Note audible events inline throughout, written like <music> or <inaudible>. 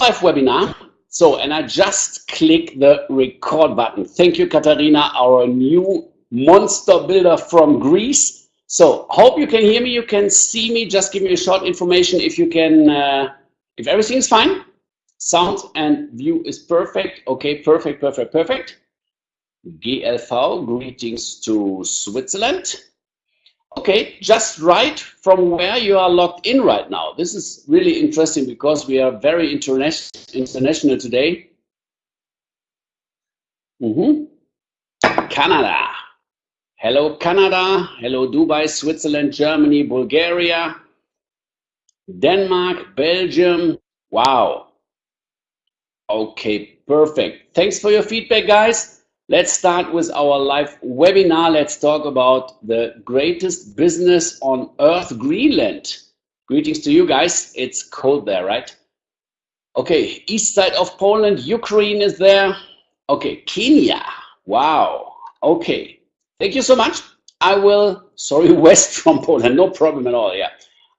live webinar. So, and I just click the record button. Thank you, Katarina, our new monster builder from Greece. So, hope you can hear me. You can see me. Just give me a short information if you can, uh, if everything is fine. Sound and view is perfect. Okay, perfect, perfect, perfect. GLV, greetings to Switzerland. Okay, just right from where you are logged in right now. This is really interesting because we are very interna international today. Mm -hmm. Canada. Hello, Canada. Hello, Dubai, Switzerland, Germany, Bulgaria, Denmark, Belgium. Wow. Okay, perfect. Thanks for your feedback, guys. Let's start with our live webinar. Let's talk about the greatest business on earth, Greenland. Greetings to you guys. It's cold there, right? Okay, east side of Poland, Ukraine is there. Okay, Kenya. Wow. Okay, thank you so much. I will, sorry, <laughs> west from Poland, no problem at all, yeah.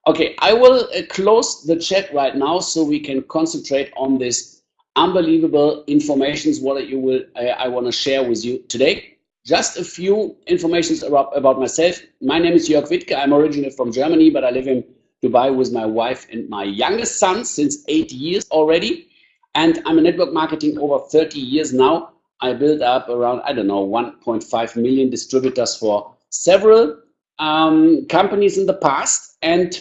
Okay, I will uh, close the chat right now so we can concentrate on this unbelievable informations what you will I want to share with you today. Just a few informations about, about myself. My name is Jörg Wittke. I'm originally from Germany, but I live in Dubai with my wife and my youngest son since eight years already. And I'm a network marketing over 30 years now. I built up around, I don't know, 1.5 million distributors for several um, companies in the past. And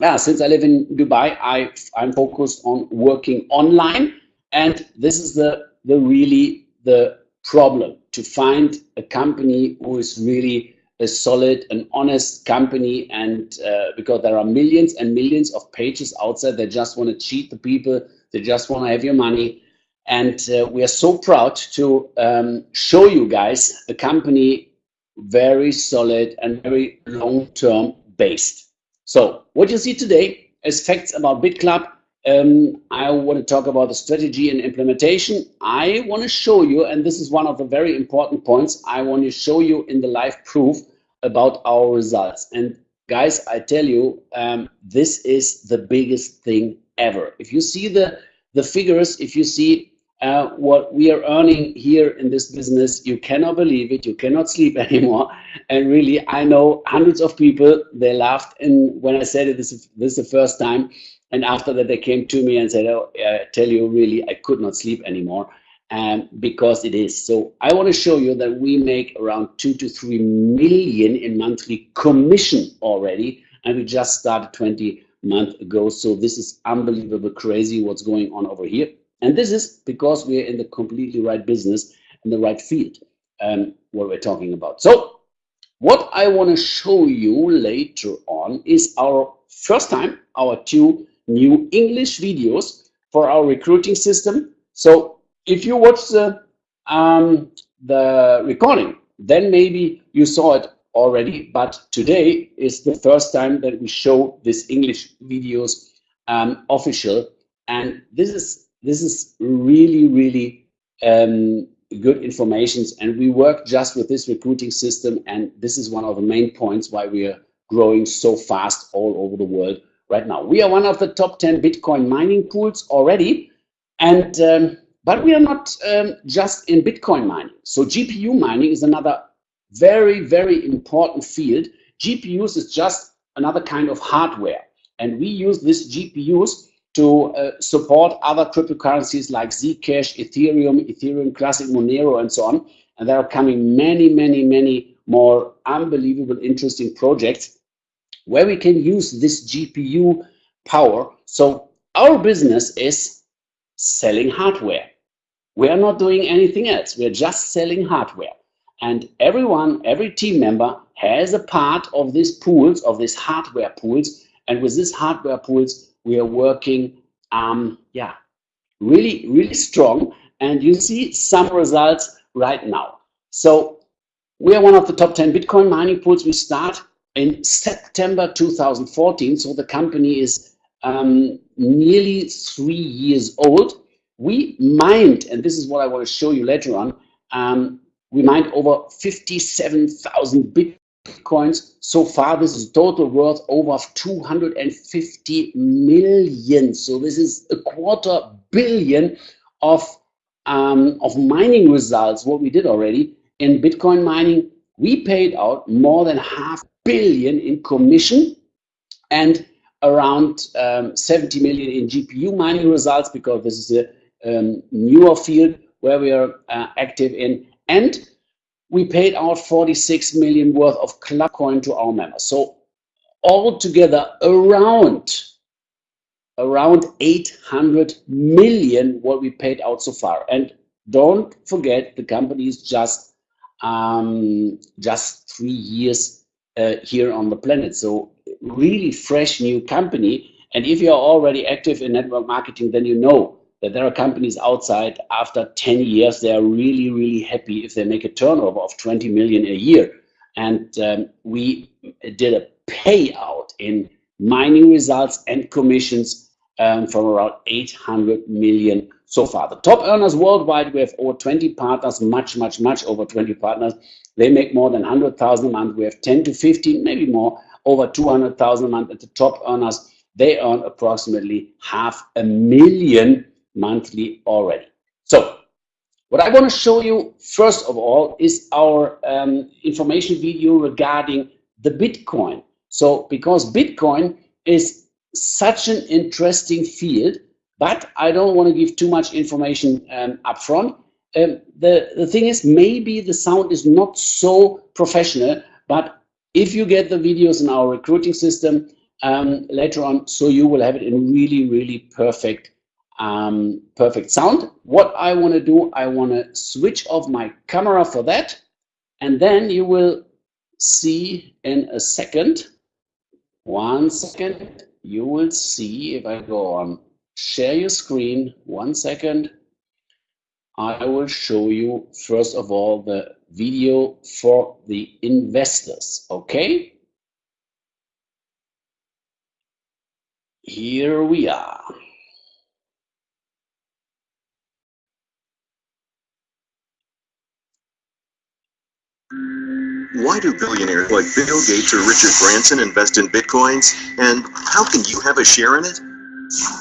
yeah, since I live in Dubai, I, I'm focused on working online and this is the, the really the problem to find a company who is really a solid and honest company and uh, because there are millions and millions of pages outside that just want to cheat the people they just want to have your money. And uh, we are so proud to um, show you guys a company very solid and very long-term based. So what you see today is facts about BitClub um, I want to talk about the strategy and implementation. I want to show you, and this is one of the very important points, I want to show you in the live proof about our results. And guys, I tell you, um, this is the biggest thing ever. If you see the, the figures, if you see uh, what we are earning here in this business, you cannot believe it. You cannot sleep <laughs> anymore. And really, I know hundreds of people, they laughed and when I said it, this, this is the first time and after that, they came to me and said, oh, I tell you, really, I could not sleep anymore um, because it is. So I want to show you that we make around two to three million in monthly commission already. And we just started 20 months ago. So this is unbelievable crazy what's going on over here. And this is because we're in the completely right business in the right field, um, what we're talking about. So what I want to show you later on is our first time, our two new English videos for our recruiting system. So if you watch the, um, the recording, then maybe you saw it already, but today is the first time that we show this English videos um, official. And this is, this is really, really um, good informations. And we work just with this recruiting system. And this is one of the main points why we are growing so fast all over the world right now. We are one of the top 10 Bitcoin mining pools already, and um, but we are not um, just in Bitcoin mining. So GPU mining is another very, very important field. GPUs is just another kind of hardware, and we use these GPUs to uh, support other cryptocurrencies like Zcash, Ethereum, Ethereum Classic, Monero, and so on. And there are coming many, many, many more unbelievable, interesting projects where we can use this GPU power. So our business is selling hardware. We are not doing anything else. We're just selling hardware. And everyone, every team member has a part of these pools, of these hardware pools. And with these hardware pools, we are working, um, yeah, really, really strong. And you see some results right now. So we are one of the top 10 Bitcoin mining pools. We start in September 2014, so the company is um, nearly three years old, we mined, and this is what I want to show you later on, um, we mined over 57,000 bitcoins so far. This is total worth over 250 million. So this is a quarter billion of um, of mining results. What we did already in Bitcoin mining, we paid out more than half billion in commission and around um, 70 million in GPU mining results because this is a um, newer field where we are uh, active in. And we paid out 46 million worth of club coin to our members. So altogether around around 800 million what we paid out so far. And don't forget the company is just um, just three years uh, here on the planet. So really fresh new company. And if you're already active in network marketing, then you know that there are companies outside after 10 years, they are really, really happy if they make a turnover of 20 million a year. And um, we did a payout in mining results and commissions um, from around 800 million so far. The top earners worldwide, we have over 20 partners, much, much, much over 20 partners. They make more than 100,000 a month. We have 10 to 15, maybe more, over 200,000 a month. at the top earners, they earn approximately half a million monthly already. So what I want to show you first of all is our um, information video regarding the Bitcoin. So because Bitcoin is such an interesting field, but I don't want to give too much information um, up front. Um, the, the thing is, maybe the sound is not so professional, but if you get the videos in our recruiting system um, later on, so you will have it in really, really perfect um, perfect sound. What I want to do, I want to switch off my camera for that. And then you will see in a second, one second, you will see if I go on share your screen, one second, I will show you first of all the video for the investors, okay? Here we are. Why do billionaires like Bill Gates or Richard Branson invest in Bitcoins? And how can you have a share in it?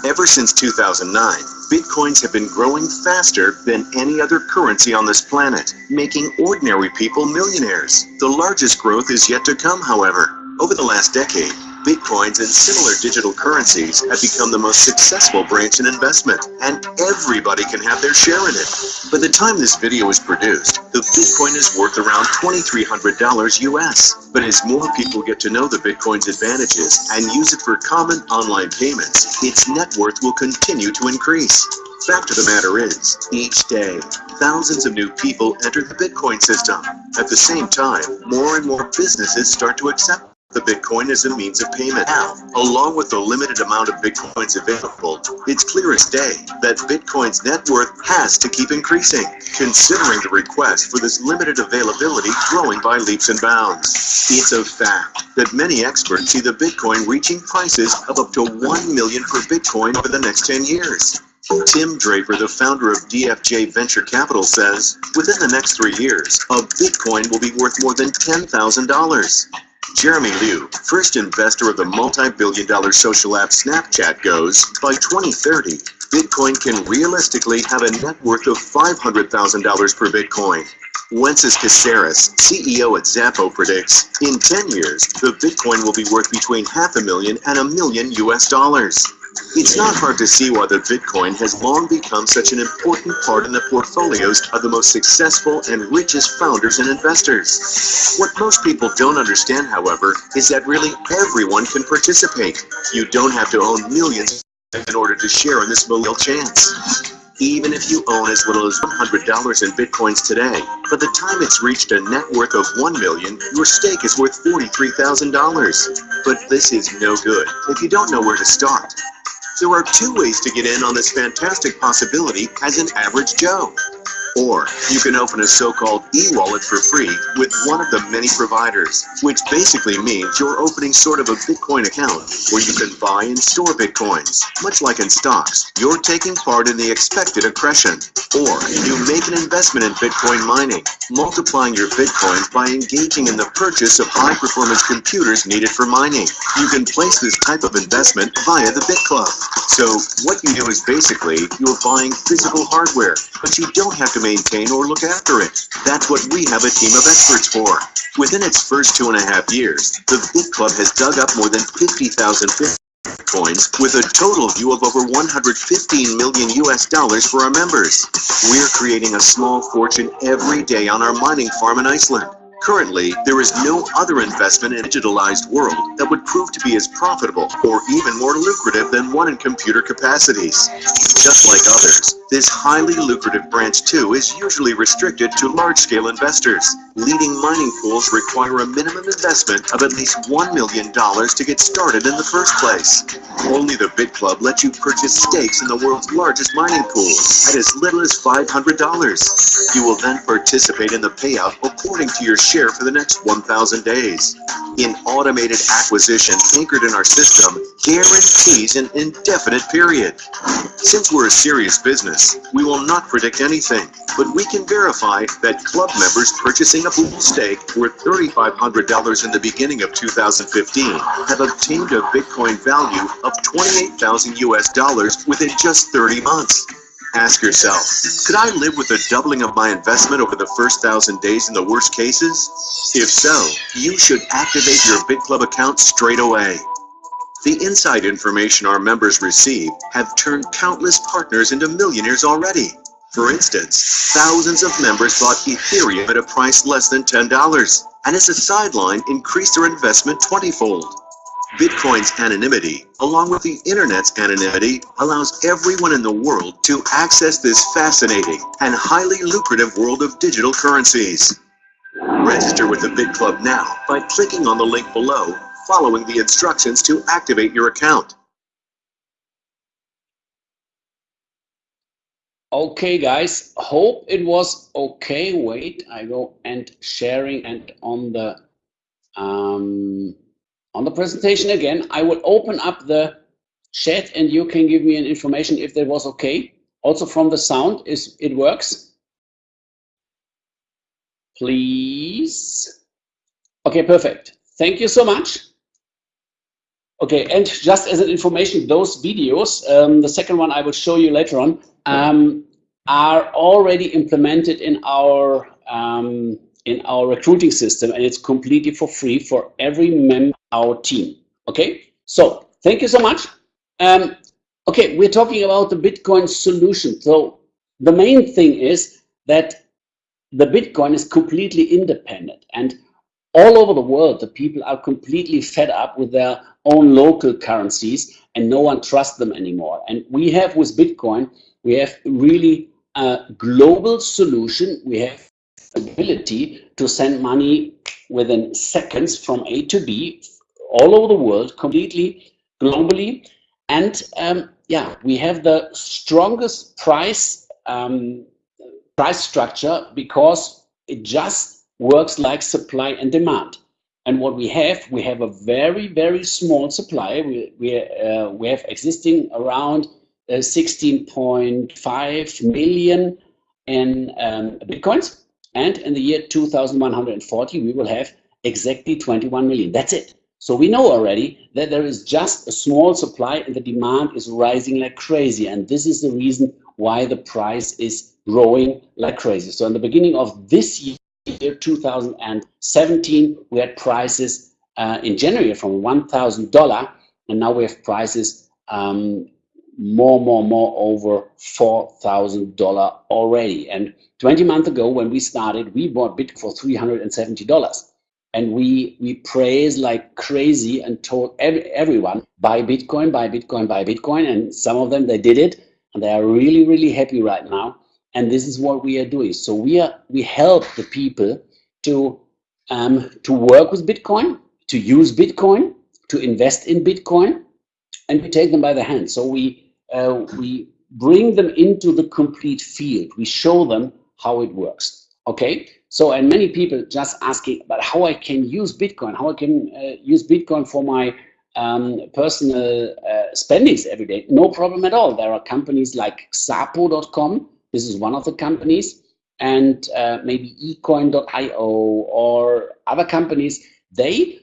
Ever since 2009, Bitcoins have been growing faster than any other currency on this planet, making ordinary people millionaires. The largest growth is yet to come, however. Over the last decade, Bitcoins and similar digital currencies have become the most successful branch in investment, and everybody can have their share in it. By the time this video is produced, the Bitcoin is worth around $2,300 US. But as more people get to know the Bitcoin's advantages and use it for common online payments, its net worth will continue to increase. Fact of the matter is, each day, thousands of new people enter the Bitcoin system. At the same time, more and more businesses start to accept the Bitcoin is a means of payment. Now, along with the limited amount of Bitcoins available, it's clear as day that Bitcoin's net worth has to keep increasing, considering the request for this limited availability growing by leaps and bounds. It's a fact that many experts see the Bitcoin reaching prices of up to 1 million per Bitcoin over the next 10 years. Tim Draper, the founder of DFJ Venture Capital, says within the next three years, a Bitcoin will be worth more than $10,000. Jeremy Liew, first investor of the multi-billion dollar social app Snapchat goes, by 2030, Bitcoin can realistically have a net worth of $500,000 per Bitcoin. Wences Casares, CEO at Xapo predicts, in 10 years, the Bitcoin will be worth between half a million and a million US dollars. It's not hard to see why the Bitcoin has long become such an important part in the portfolios of the most successful and richest founders and investors. What most people don't understand, however, is that really everyone can participate. You don't have to own millions in order to share in this millennial chance. Even if you own as little as $100 in Bitcoins today, by the time it's reached a net worth of 1 million, your stake is worth $43,000. But this is no good if you don't know where to start. There are two ways to get in on this fantastic possibility as an average Joe. Or you can open a so-called e-wallet for free with one of the many providers, which basically means you're opening sort of a Bitcoin account where you can buy and store Bitcoins. Much like in stocks, you're taking part in the expected accretion. Or you make an investment in Bitcoin mining, multiplying your Bitcoins by engaging in the purchase of high-performance computers needed for mining. You can place this type of investment via the BitClub. So what you do is basically you're buying physical hardware, but you don't have to maintain or look after it. That's what we have a team of experts for. Within its first two and a half years, the Bit Club has dug up more than 50,000 Bitcoins with a total view of over 115 million US dollars for our members. We're creating a small fortune every day on our mining farm in Iceland. Currently, there is no other investment in a digitalized world that would prove to be as profitable or even more lucrative than one in computer capacities. Just like others, this highly lucrative branch too is usually restricted to large-scale investors. Leading mining pools require a minimum investment of at least $1 million to get started in the first place. Only the Bit Club lets you purchase stakes in the world's largest mining pool at as little as $500. You will then participate in the payout according to your share for the next 1,000 days. In automated acquisition anchored in our system guarantees an indefinite period. Since we're a serious business, we will not predict anything, but we can verify that club members purchasing a pool stake worth $3,500 in the beginning of 2015 have obtained a Bitcoin value of 28,000 US dollars within just 30 months. Ask yourself, could I live with a doubling of my investment over the first thousand days in the worst cases? If so, you should activate your BitClub account straight away. The inside information our members receive have turned countless partners into millionaires already. For instance, thousands of members bought Ethereum at a price less than $10, and as a sideline increased their investment 20-fold. Bitcoin's anonymity, along with the internet's anonymity, allows everyone in the world to access this fascinating and highly lucrative world of digital currencies. Register with the BitClub now by clicking on the link below, following the instructions to activate your account. Okay, guys, hope it was okay. Wait, I go and sharing and on the um, on the presentation again. I will open up the chat and you can give me an information if that was okay. Also from the sound, is it works? Please. Okay, perfect. Thank you so much. Okay, and just as an information, those videos, um, the second one I will show you later on, um, are already implemented in our um, in our recruiting system, and it's completely for free for every member our team. Okay, so thank you so much. Um, okay, we're talking about the Bitcoin solution. So the main thing is that the Bitcoin is completely independent, and all over the world, the people are completely fed up with their own local currencies, and no one trusts them anymore. And we have with Bitcoin we have really a global solution. We have ability to send money within seconds from A to B all over the world, completely globally. And um, yeah, we have the strongest price um, price structure because it just works like supply and demand. And what we have, we have a very, very small supply. We, we, uh, we have existing around 16.5 million in um, bitcoins. And in the year 2140, we will have exactly 21 million. That's it. So we know already that there is just a small supply and the demand is rising like crazy. And this is the reason why the price is growing like crazy. So in the beginning of this year, 2017, we had prices uh, in January from $1,000 and now we have prices um, more, more, more over $4,000 already. And 20 months ago, when we started, we bought Bitcoin for $370. And we, we praised like crazy and told every, everyone, buy Bitcoin, buy Bitcoin, buy Bitcoin. And some of them, they did it. And they are really, really happy right now. And this is what we are doing. So we, are, we help the people to, um, to work with Bitcoin, to use Bitcoin, to invest in Bitcoin, and we take them by the hand. So we uh, we bring them into the complete field. We show them how it works. Okay, so and many people just asking, about how I can use Bitcoin, how I can uh, use Bitcoin for my um, personal uh, spendings every day. No problem at all. There are companies like Xapo.com. This is one of the companies, and uh, maybe ecoin.io or other companies. They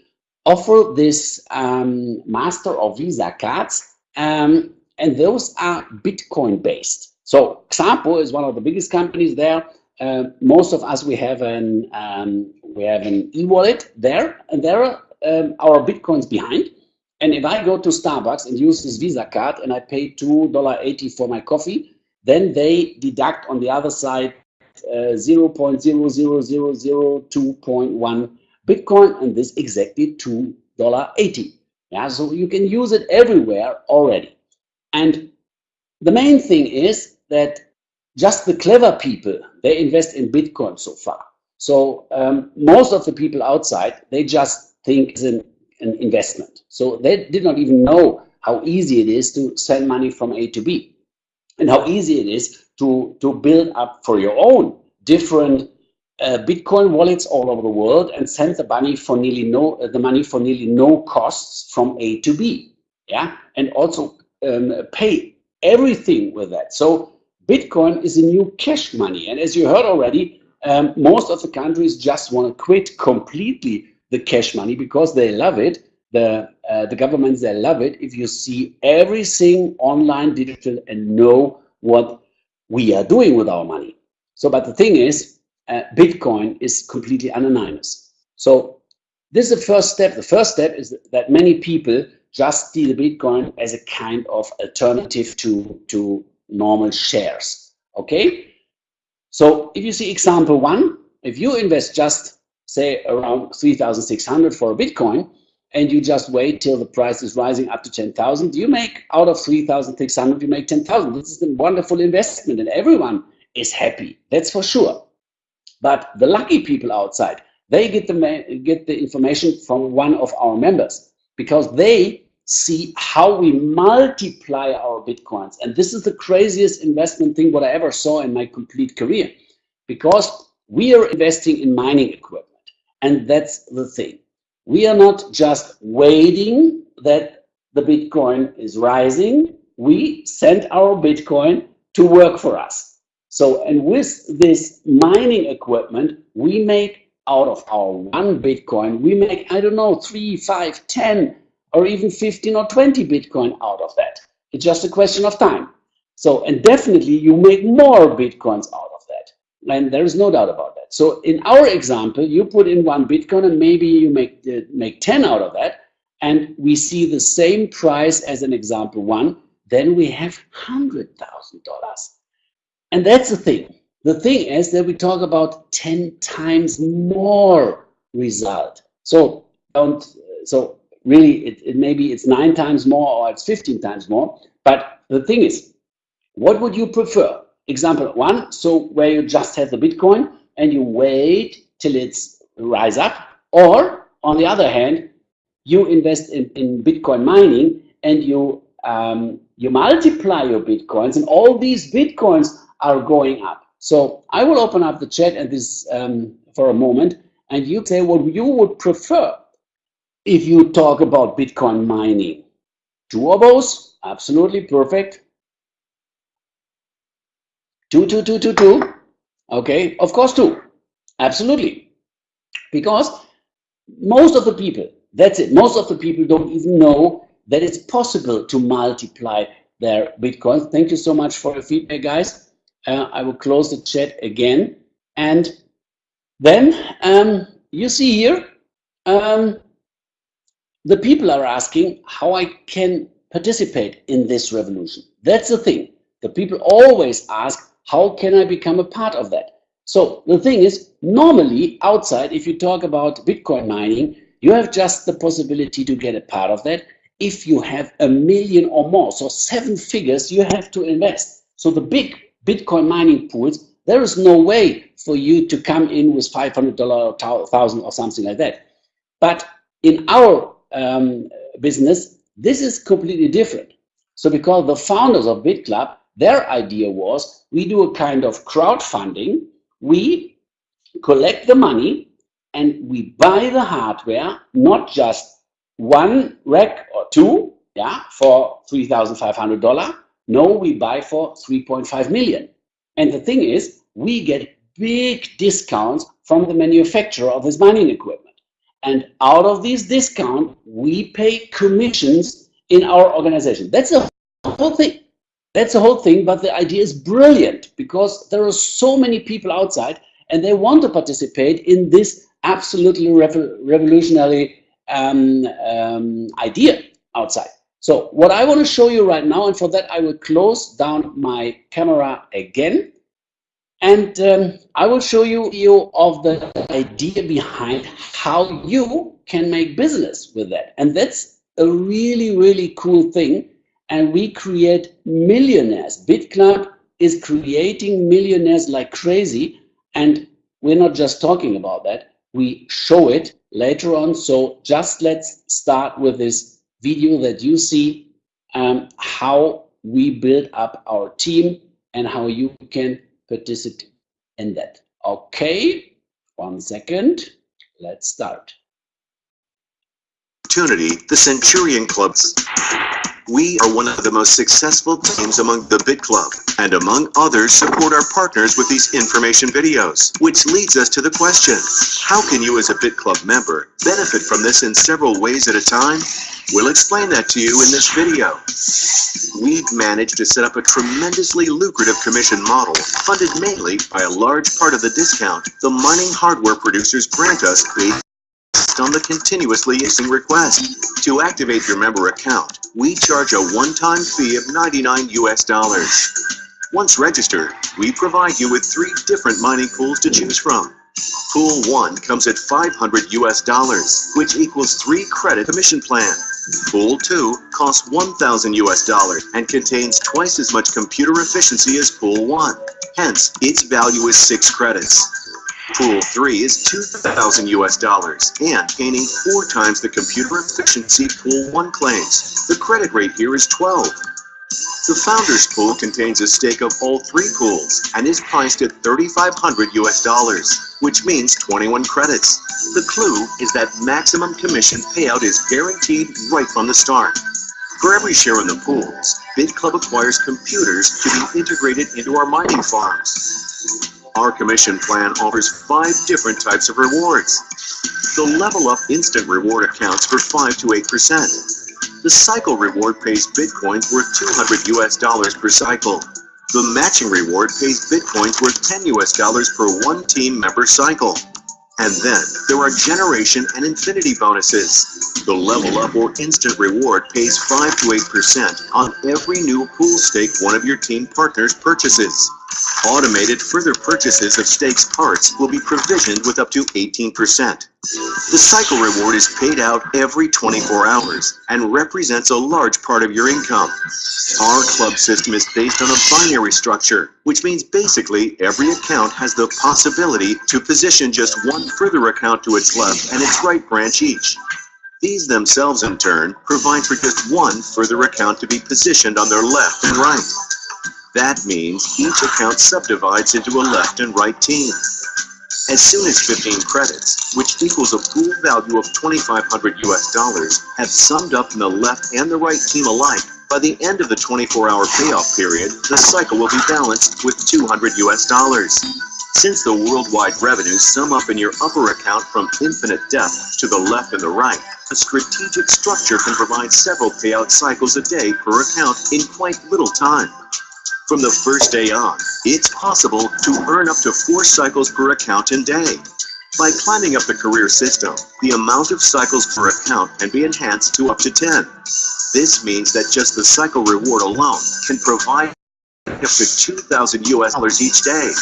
offer this um, master or visa cards um, and those are bitcoin based so xapo is one of the biggest companies there uh, most of us we have an um, we have an e-wallet there and there are um, our bitcoins behind and if i go to starbucks and use this visa card and i pay $2.80 for my coffee then they deduct on the other side uh, 0.00002.1 Bitcoin, and this exactly $2.80. Yeah, so you can use it everywhere already. And the main thing is that just the clever people, they invest in Bitcoin so far. So um, most of the people outside, they just think it's an, an investment. So they did not even know how easy it is to send money from A to B and how easy it is to, to build up for your own different uh, Bitcoin wallets all over the world and send the money for nearly no uh, the money for nearly no costs from A to B. Yeah, and also um, pay everything with that. So Bitcoin is a new cash money, and as you heard already, um, most of the countries just want to quit completely the cash money because they love it. The uh, the governments they love it if you see everything online, digital, and know what we are doing with our money. So, but the thing is, uh, Bitcoin is completely anonymous. So this is the first step. The first step is that many people just see the Bitcoin as a kind of alternative to, to normal shares. Okay? So if you see example one, if you invest just say around 3,600 for a Bitcoin, and you just wait till the price is rising up to 10,000, you make out of 3,600, you make 10,000. This is a wonderful investment and everyone is happy. That's for sure. But the lucky people outside, they get the, get the information from one of our members because they see how we multiply our bitcoins. And this is the craziest investment thing what I ever saw in my complete career because we are investing in mining equipment. And that's the thing. We are not just waiting that the Bitcoin is rising. We send our Bitcoin to work for us. So, and with this mining equipment, we make out of our one Bitcoin, we make, I don't know, three, five, 10, or even 15 or 20 Bitcoin out of that. It's just a question of time. So, and definitely you make more Bitcoins out of that. And there is no doubt about that. So in our example, you put in one Bitcoin and maybe you make, uh, make 10 out of that. And we see the same price as an example one, then we have $100,000. And that's the thing. The thing is that we talk about 10 times more result. So don't, so really it, it maybe it's nine times more or it's 15 times more. But the thing is, what would you prefer? Example one, so where you just have the Bitcoin and you wait till it's rise up, or on the other hand, you invest in, in Bitcoin mining and you um, you multiply your Bitcoins and all these Bitcoins are going up. So I will open up the chat and this um, for a moment, and you say what you would prefer if you talk about Bitcoin mining. Two of those, absolutely perfect. Two, two, two, two, two. Okay, of course two, absolutely. Because most of the people, that's it, most of the people don't even know that it's possible to multiply their Bitcoin. Thank you so much for your feedback, guys uh, I will close the chat again. And then um, you see here, um, the people are asking how I can participate in this revolution. That's the thing. The people always ask, how can I become a part of that? So the thing is, normally outside, if you talk about Bitcoin mining, you have just the possibility to get a part of that if you have a million or more. So seven figures you have to invest. So the big Bitcoin mining pools, there is no way for you to come in with $500 or 1000 or something like that. But in our um, business, this is completely different. So because the founders of BitClub, their idea was we do a kind of crowdfunding we collect the money and we buy the hardware, not just one rack or two, yeah, for $3,500. No, we buy for 3.5 million. And the thing is, we get big discounts from the manufacturer of this mining equipment. And out of these discount, we pay commissions in our organization. That's the whole thing. That's the whole thing, but the idea is brilliant because there are so many people outside and they want to participate in this absolutely revolutionary um, um, idea outside. So what I want to show you right now, and for that I will close down my camera again, and um, I will show you, you of the idea behind how you can make business with that. And that's a really, really cool thing. And we create millionaires. BitClub is creating millionaires like crazy. And we're not just talking about that. We show it later on. So just let's start with this video that you see um, how we build up our team and how you can participate in that. Okay, one second. Let's start. Opportunity, the Centurion Clubs. We are one of the most successful teams among the Bit Club, and among others support our partners with these information videos, which leads us to the question, how can you as a Bit Club member benefit from this in several ways at a time? We'll explain that to you in this video. We've managed to set up a tremendously lucrative commission model, funded mainly by a large part of the discount the mining hardware producers grant us on the continuously issuing request. To activate your member account, we charge a one-time fee of 99 US dollars. Once registered, we provide you with three different mining pools to choose from. Pool 1 comes at 500 US dollars, which equals 3 credit commission plan. Pool 2 costs 1000 US dollars and contains twice as much computer efficiency as Pool 1. Hence, its value is 6 credits. Pool 3 is 2,000 US dollars and gaining four times the computer efficiency Pool 1 claims. The credit rate here is 12. The Founders Pool contains a stake of all three pools and is priced at 3,500 US dollars, which means 21 credits. The clue is that maximum commission payout is guaranteed right from the start. For every share in the pools, BitClub acquires computers to be integrated into our mining farms. Our commission plan offers five different types of rewards. The Level Up Instant Reward accounts for 5 to 8%. The Cycle Reward pays Bitcoins worth 200 US dollars per cycle. The Matching Reward pays Bitcoins worth 10 US dollars per one team member cycle. And then there are generation and infinity bonuses. The level up or instant reward pays 5 to 8% on every new pool stake one of your team partners purchases. Automated further purchases of stakes parts will be provisioned with up to 18%. The cycle reward is paid out every 24 hours and represents a large part of your income. Our club system is based on a binary structure, which means basically every account has the possibility to position just one further account to its left and its right branch each. These themselves, in turn, provide for just one further account to be positioned on their left and right. That means each account subdivides into a left and right team. As soon as 15 credits, which equals a pool value of 2,500 US dollars, have summed up in the left and the right team alike, by the end of the 24-hour payoff period, the cycle will be balanced with 200 US dollars. Since the worldwide revenues sum up in your upper account from infinite depth to the left and the right, a strategic structure can provide several payout cycles a day per account in quite little time. From the first day on, it's possible to earn up to four cycles per account in day. By climbing up the career system, the amount of cycles per account can be enhanced to up to 10. This means that just the cycle reward alone can provide up to 2,000 US dollars each day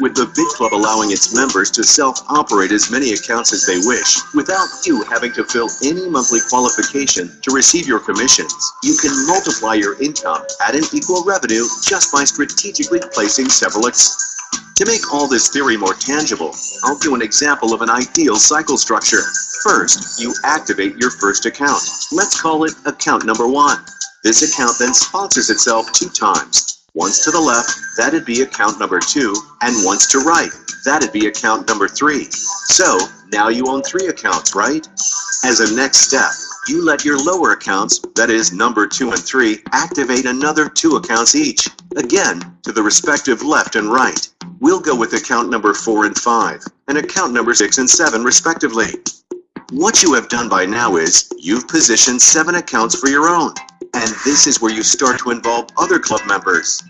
with the BitClub allowing its members to self-operate as many accounts as they wish, without you having to fill any monthly qualification to receive your commissions. You can multiply your income at an equal revenue just by strategically placing several accounts. to make all this theory more tangible, I'll do an example of an ideal cycle structure. First, you activate your first account. Let's call it account number one. This account then sponsors itself two times, Once to the left, that'd be account number two, and once to right, that'd be account number three. So now you own three accounts, right? As a next step, you let your lower accounts, that is number two and three, activate another two accounts each, again, to the respective left and right. We'll go with account number four and five, and account number six and seven respectively. What you have done by now is, you've positioned seven accounts for your own. And this is where you start to involve other club members.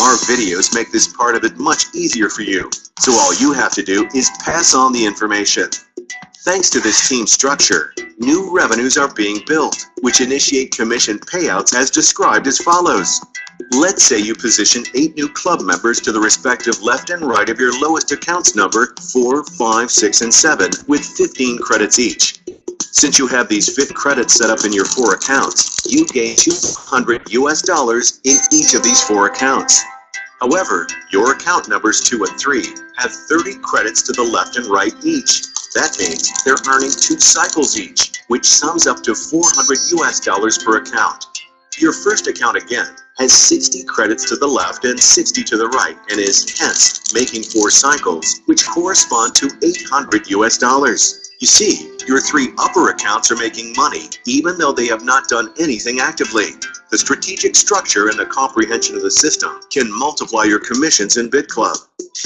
Our videos make this part of it much easier for you. So all you have to do is pass on the information. Thanks to this team structure, new revenues are being built, which initiate commission payouts as described as follows. Let's say you position eight new club members to the respective left and right of your lowest accounts number, 4, 5, 6, and 7, with 15 credits each. Since you have these fit credits set up in your four accounts, you gain 200 US dollars in each of these four accounts. However, your account numbers 2 and 3 have 30 credits to the left and right each. That means they're earning two cycles each, which sums up to 400 US dollars per account. Your first account again has 60 credits to the left and 60 to the right and is hence making four cycles, which correspond to 800 US dollars. You see, your three upper accounts are making money, even though they have not done anything actively. The strategic structure and the comprehension of the system can multiply your commissions in BitClub.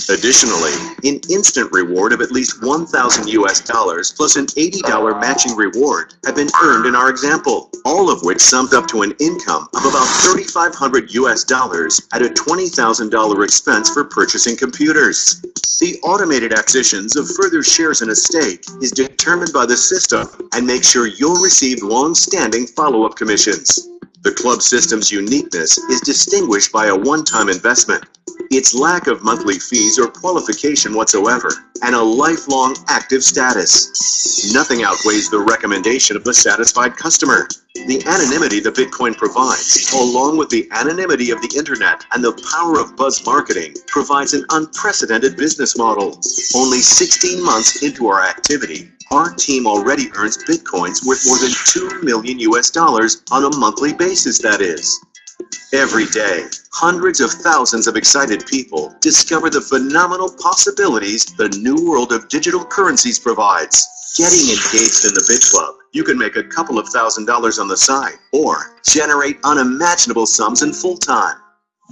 Additionally, an instant reward of at least 1,000 US dollars plus an $80 matching reward have been earned in our example, all of which summed up to an income of about 3,500 US dollars at a $20,000 expense for purchasing computers. The automated acquisitions of further shares in a stake is determined by the system and make sure you'll receive long-standing follow-up commissions. The club system's uniqueness is distinguished by a one-time investment, its lack of monthly fees or qualification whatsoever, and a lifelong active status. Nothing outweighs the recommendation of the satisfied customer. The anonymity the Bitcoin provides, along with the anonymity of the internet and the power of buzz marketing, provides an unprecedented business model. Only 16 months into our activity, our team already earns Bitcoins worth more than 2 million US dollars on a monthly basis, that is. Every day, hundreds of thousands of excited people discover the phenomenal possibilities the new world of digital currencies provides. Getting engaged in the BitClub, you can make a couple of thousand dollars on the side or generate unimaginable sums in full time.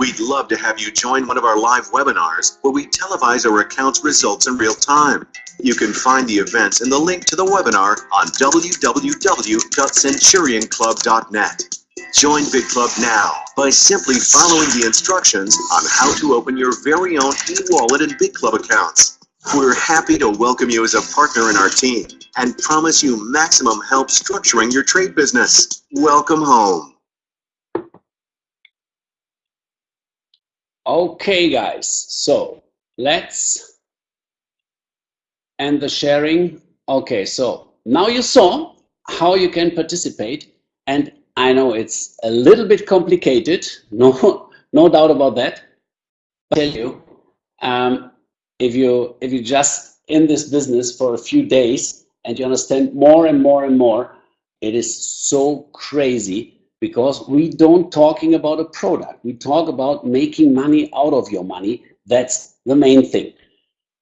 We'd love to have you join one of our live webinars where we televise our accounts results in real time. You can find the events and the link to the webinar on www.centurionclub.net. Join BitClub now by simply following the instructions on how to open your very own e-wallet and BitClub accounts. We're happy to welcome you as a partner in our team and promise you maximum help structuring your trade business. Welcome home. Okay, guys, so let's end the sharing. Okay, so now you saw how you can participate and I know it's a little bit complicated, <laughs> no, no doubt about that. But I tell you, um, if you if you just in this business for a few days and you understand more and more and more, it is so crazy because we don't talking about a product. We talk about making money out of your money. That's the main thing.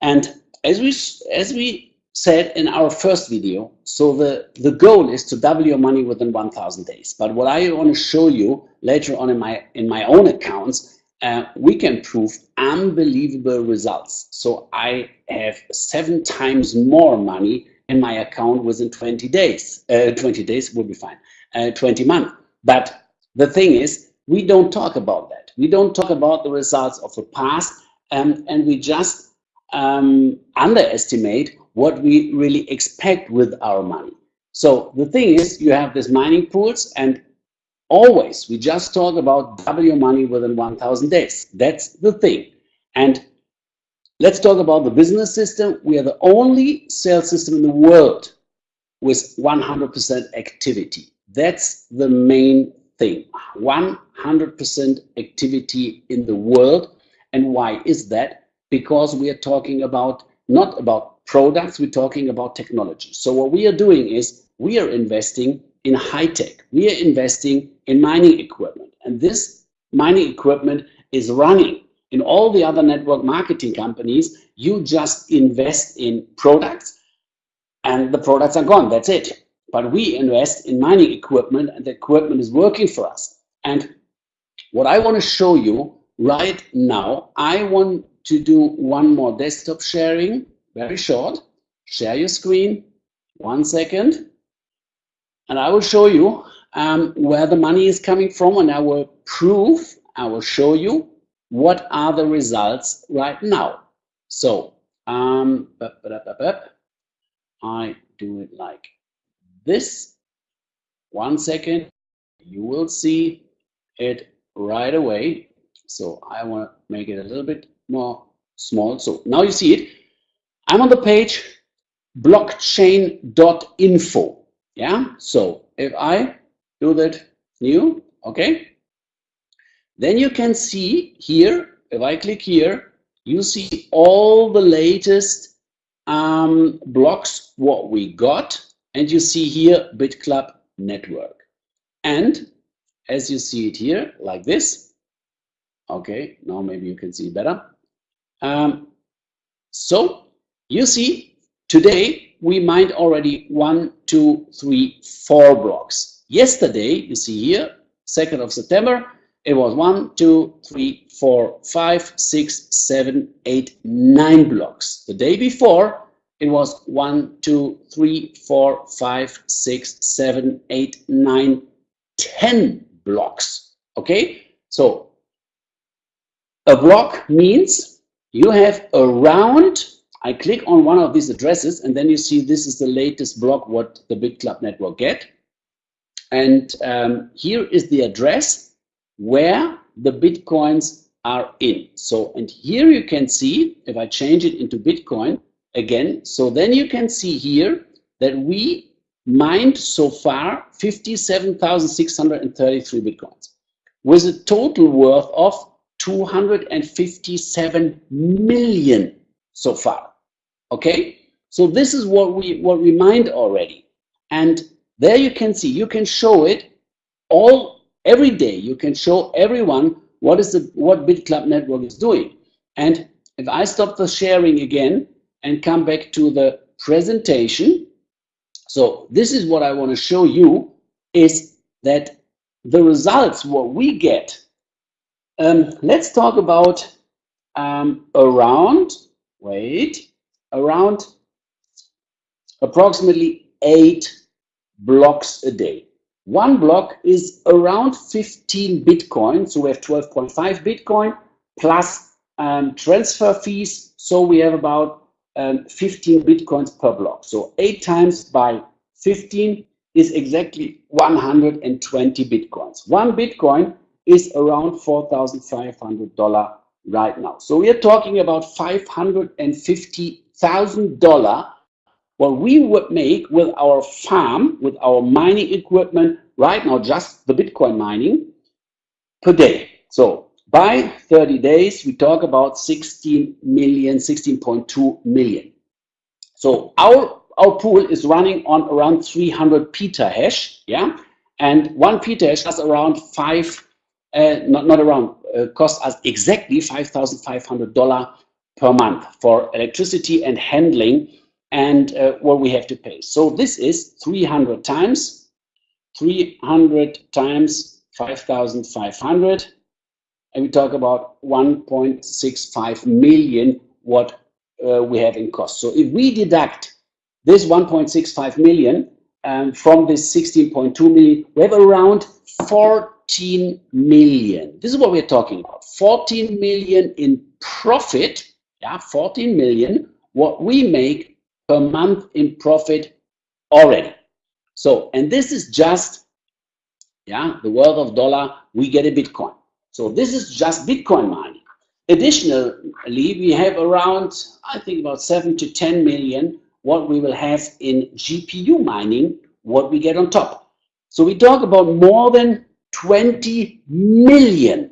And as we as we said in our first video, so the, the goal is to double your money within 1,000 days. But what I want to show you later on in my, in my own accounts, uh, we can prove unbelievable results. So I have seven times more money in my account within 20 days. Uh, 20 days will be fine, uh, 20 months. But the thing is, we don't talk about that. We don't talk about the results of the past, um, and we just um, underestimate what we really expect with our money. So the thing is, you have these mining pools and always we just talk about double your money within 1000 days. That's the thing. And let's talk about the business system. We are the only sales system in the world with 100% activity. That's the main thing. 100% activity in the world. And why is that? Because we are talking about not about products, we're talking about technology. So what we are doing is we are investing in high tech. We are investing in mining equipment. And this mining equipment is running. In all the other network marketing companies, you just invest in products and the products are gone. That's it. But we invest in mining equipment and the equipment is working for us. And what I want to show you right now, I want to do one more desktop sharing, very short. Share your screen, one second. And I will show you um, where the money is coming from and I will prove, I will show you what are the results right now. So, um, I do it like this. One second, you will see it right away. So I want to make it a little bit more small. So now you see it. I'm on the page blockchain.info. Yeah. So if I do that new, okay, then you can see here, if I click here, you see all the latest um, blocks, what we got. And you see here BitClub network. And as you see it here, like this. Okay, now maybe you can see better. Um, so you see, today we mined already one, two, three, four blocks. Yesterday, you see here, 2nd of September, it was one, two, three, four, five, six, seven, eight, nine blocks. The day before, it was one, two, three, four, five, six, seven, eight, nine, ten blocks. Okay, so a block means you have around. I click on one of these addresses, and then you see this is the latest block what the BitClub network get. And um, here is the address where the bitcoins are in. So, and here you can see if I change it into Bitcoin again. So then you can see here that we mined so far 57,633 bitcoins with a total worth of 257 million so far. Okay, so this is what we what we mined already, and there you can see you can show it all every day. You can show everyone what is the what BitClub network is doing. And if I stop the sharing again and come back to the presentation, so this is what I want to show you is that the results, what we get, um, let's talk about um, around, wait, around approximately eight blocks a day. One block is around 15 Bitcoin. So we have 12.5 Bitcoin plus um, transfer fees. So we have about um, 15 bitcoins per block. So 8 times by 15 is exactly 120 bitcoins. One bitcoin is around $4,500 right now. So we are talking about $550,000 what we would make with our farm, with our mining equipment right now, just the Bitcoin mining per day. So by 30 days, we talk about 16 million, 16.2 million. So our, our pool is running on around 300 petahash, yeah? And one petahash has around five, uh, not, not around, uh, costs us exactly $5,500 per month for electricity and handling and uh, what we have to pay. So this is 300 times, 300 times 5,500 and we talk about 1.65 million what uh, we have in cost. So if we deduct this 1.65 million um, from this 16.2 million, we have around 14 million. This is what we're talking about. 14 million in profit, yeah, 14 million, what we make per month in profit already. So, and this is just, yeah, the worth of dollar, we get a Bitcoin. So this is just Bitcoin mining. Additionally, we have around, I think about seven to 10 million what we will have in GPU mining, what we get on top. So we talk about more than 20 million,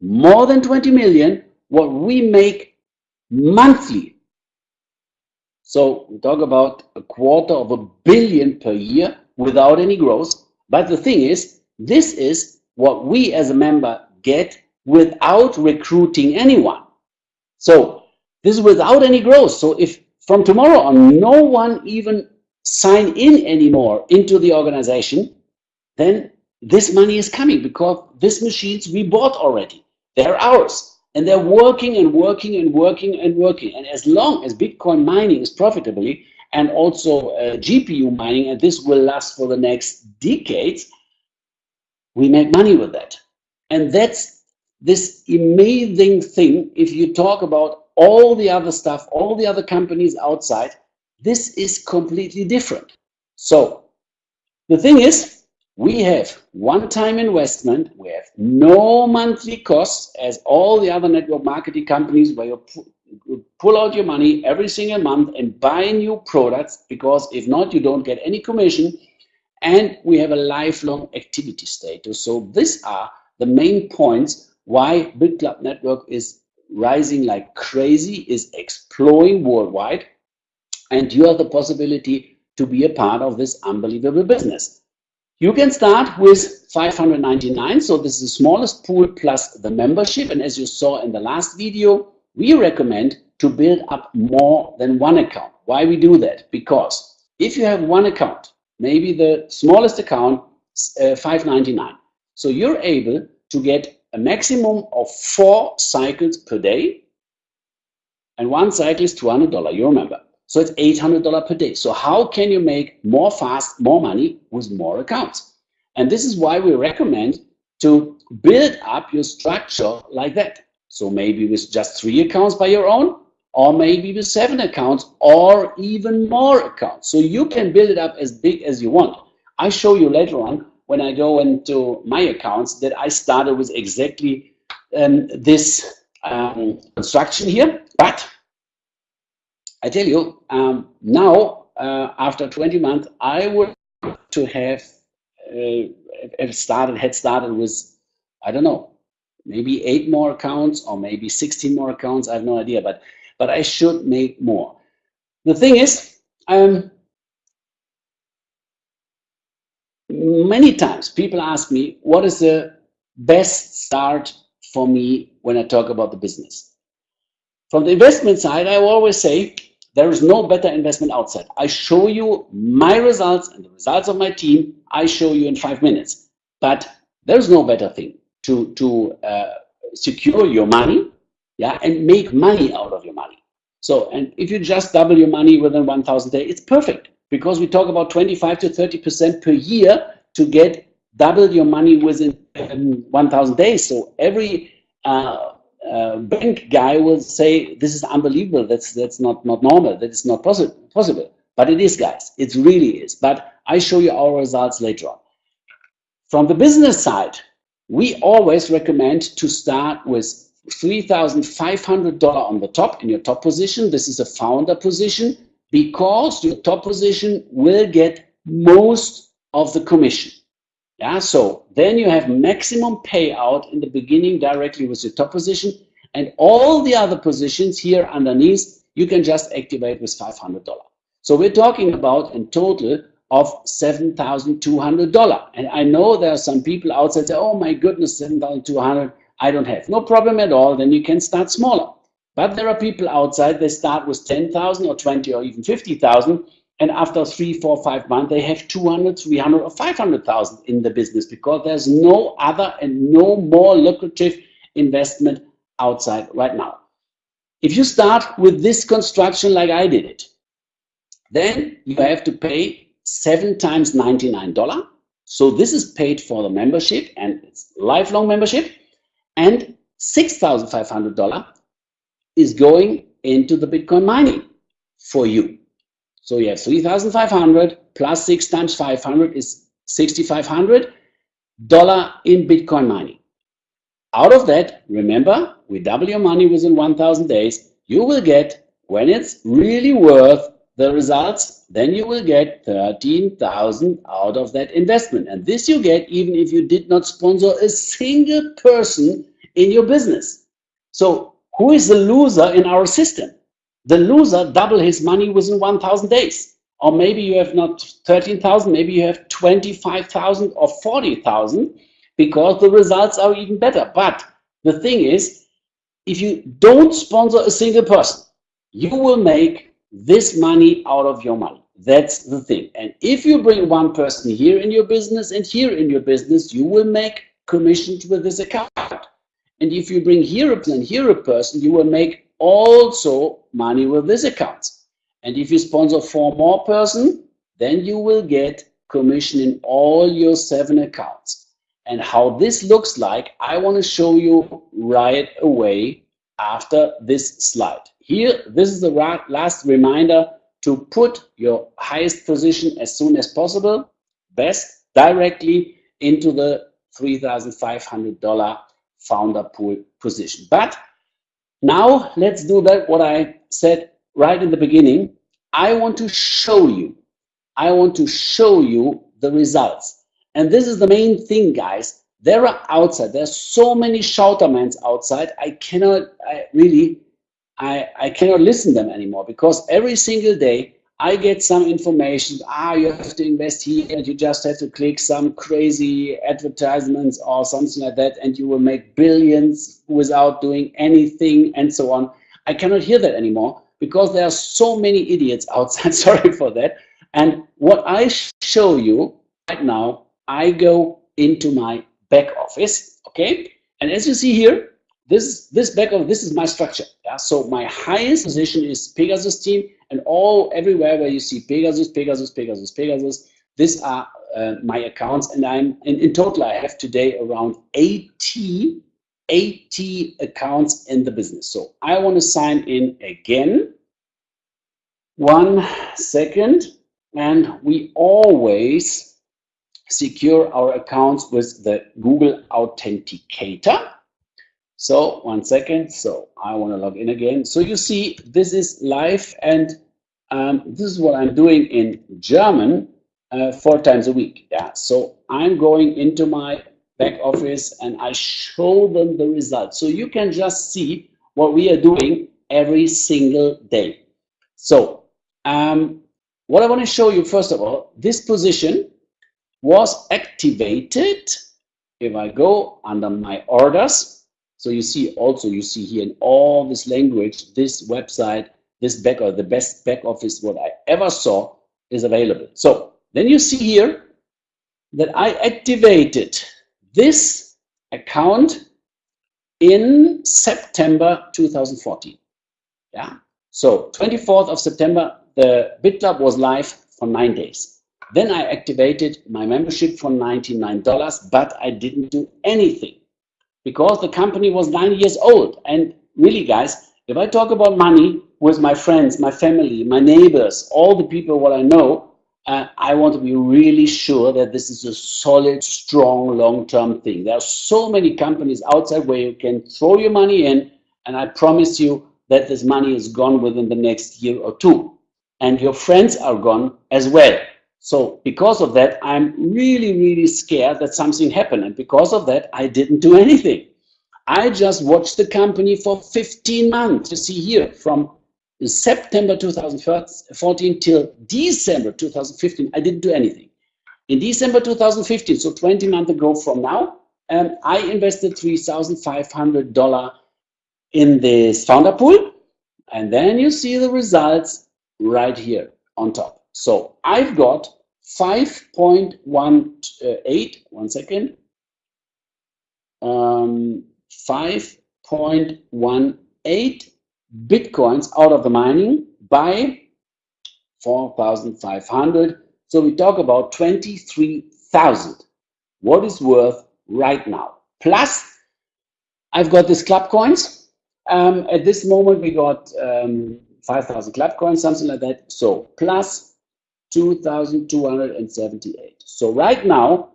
more than 20 million what we make monthly. So we talk about a quarter of a billion per year without any growth. But the thing is, this is what we as a member get without recruiting anyone. So this is without any growth. So if from tomorrow on no one even sign in anymore into the organization, then this money is coming because these machines we bought already. They're ours. And they're working and working and working and working. And as long as Bitcoin mining is profitably and also uh, GPU mining, and this will last for the next decades, we make money with that. And that's this amazing thing. If you talk about all the other stuff, all the other companies outside, this is completely different. So the thing is, we have one-time investment, we have no monthly costs as all the other network marketing companies where you pull out your money every single month and buy new products because if not, you don't get any commission. And we have a lifelong activity status. So these are the main points why BitClub Network is rising like crazy, is exploding worldwide. And you have the possibility to be a part of this unbelievable business. You can start with 599. So this is the smallest pool plus the membership. And as you saw in the last video, we recommend to build up more than one account. Why we do that? Because if you have one account, maybe the smallest account, uh, 599. So you're able to get a maximum of four cycles per day. And one cycle is $200, you remember. So it's $800 per day. So how can you make more fast, more money with more accounts? And this is why we recommend to build up your structure like that. So maybe with just three accounts by your own, or maybe with seven accounts, or even more accounts. So you can build it up as big as you want. I show you later on when I go into my accounts that I started with exactly um, this um, construction here. But I tell you, um, now uh, after 20 months, I would to have uh, have started had started with I don't know maybe eight more accounts or maybe 16 more accounts. I have no idea, but but I should make more. The thing is, um, many times people ask me what is the best start for me when I talk about the business. From the investment side, I always say there is no better investment outside. I show you my results and the results of my team. I show you in five minutes. But there's no better thing to, to uh, secure your money yeah, and make money out of your money. So, and if you just double your money within 1,000 days, it's perfect because we talk about 25 to 30% per year to get double your money within um, 1,000 days. So every uh, uh, bank guy will say this is unbelievable. That's that's not not normal. That is not possible. Possible, but it is, guys. It really is. But I show you our results later on. From the business side, we always recommend to start with $3,500 on the top in your top position. This is a founder position because your top position will get most of the commission. Yeah, so then you have maximum payout in the beginning directly with your top position and all the other positions here underneath, you can just activate with $500. So we're talking about in total of $7,200. And I know there are some people outside say, oh my goodness, 7,200, I don't have. No problem at all, then you can start smaller. But there are people outside, they start with 10,000 or 20 or even 50,000 and after three, four, five months, they have 200, 300, or 500,000 in the business because there's no other and no more lucrative investment outside right now. If you start with this construction like I did it, then you have to pay seven times $99. So this is paid for the membership and it's lifelong membership and $6,500 is going into the Bitcoin mining for you. So you have 3,500 plus 6 times 500 is 6,500 dollar in Bitcoin mining. Out of that, remember, we double your money within 1,000 days. You will get, when it's really worth the results, then you will get 13,000 out of that investment. And this you get even if you did not sponsor a single person in your business. So who is the loser in our system? The loser double his money within 1,000 days. Or maybe you have not 13,000, maybe you have 25,000 or 40,000 because the results are even better. But the thing is, if you don't sponsor a single person, you will make this money out of your money. That's the thing. And if you bring one person here in your business and here in your business, you will make commissions with this account. And if you bring here a person here a person, you will make also money with this account. And if you sponsor four more person, then you will get commission in all your seven accounts. And how this looks like, I want to show you right away after this slide. Here, this is the last reminder to put your highest position as soon as possible, best directly into the $3,500 founder pool position. But now let's do that what I said right in the beginning. I want to show you, I want to show you the results. And this is the main thing, guys. There are outside, there's so many shoutermans outside. I cannot, I really, I, I cannot listen them anymore because every single day I get some information, ah, you have to invest here and you just have to click some crazy advertisements or something like that and you will make billions without doing anything and so on. I cannot hear that anymore because there are so many idiots outside, <laughs> sorry for that. And what I show you right now, I go into my back office, okay? And as you see here, this this back office, this is my structure. Yeah? So my highest position is Pegasus team and all everywhere where you see Pegasus, Pegasus, Pegasus, Pegasus, these are uh, my accounts and I'm in, in total I have today around 80 80 accounts in the business. So I want to sign in again. One second. And we always secure our accounts with the Google Authenticator. So one second. So I want to log in again. So you see, this is live and um, this is what I'm doing in German uh, four times a week. Yeah. So I'm going into my back office and I show them the results. So you can just see what we are doing every single day. So um, what I want to show you, first of all, this position was activated if I go under my orders so you see also, you see here in all this language, this website, this back or the best back office what I ever saw is available. So then you see here that I activated this account in September 2014. Yeah. So 24th of September, the BitClub was live for nine days. Then I activated my membership for $99, but I didn't do anything because the company was nine years old. And really, guys, if I talk about money with my friends, my family, my neighbors, all the people what I know, uh, I want to be really sure that this is a solid, strong, long-term thing. There are so many companies outside where you can throw your money in, and I promise you that this money is gone within the next year or two. And your friends are gone as well. So because of that, I'm really, really scared that something happened. And because of that, I didn't do anything. I just watched the company for 15 months. You see here, from September 2014 till December 2015, I didn't do anything. In December 2015, so 20 months ago from now, um, I invested $3,500 in this founder pool. And then you see the results right here on top. So I've got 5.18, one second, um, 5.18 Bitcoins out of the mining by 4,500. So we talk about 23,000. What is worth right now? Plus, I've got this club coins. Um, at this moment, we got um, 5,000 club coins, something like that. So plus 2,278. So right now,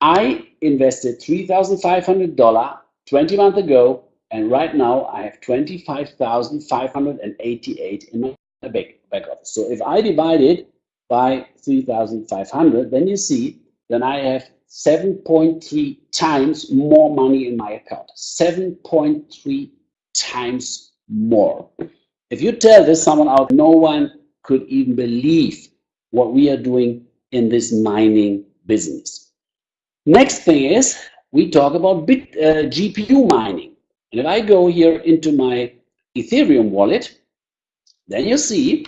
I invested $3,500 20 months ago, and right now I have 25,588 in my back, back office. So if I divide it by 3,500, then you see, then I have 7.3 times more money in my account. 7.3 times more. If you tell this someone out, no one could even believe what we are doing in this mining business. Next thing is we talk about bit, uh, GPU mining. And if I go here into my Ethereum wallet, then you see